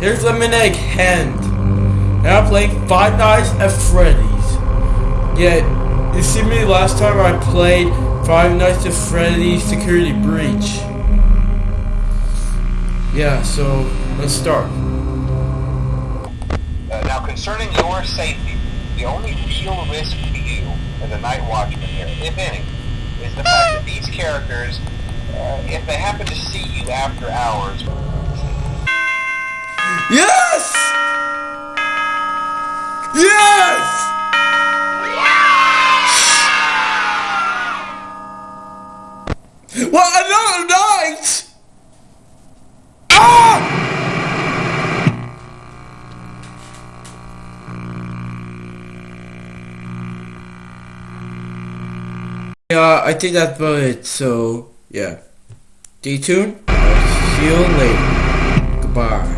Here's a Lemonade Hand. And I'm playing Five Nights at Freddy's. Yeah, you see me last time I played Five Nights at Freddy's Security Breach. Yeah, so let's start. Uh, now, concerning your safety, the only real risk to you as a night watchman here, if any, is the fact that these characters, uh, if they happen to see you after hours, Yes! Yes! What another night? Ah! Yeah, I think that's about it. So, yeah. Stay tuned. I'll see you later.